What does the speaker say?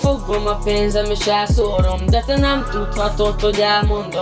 Fogom a pénzem és elszórom De te nem tudhatod, hogy elmondom.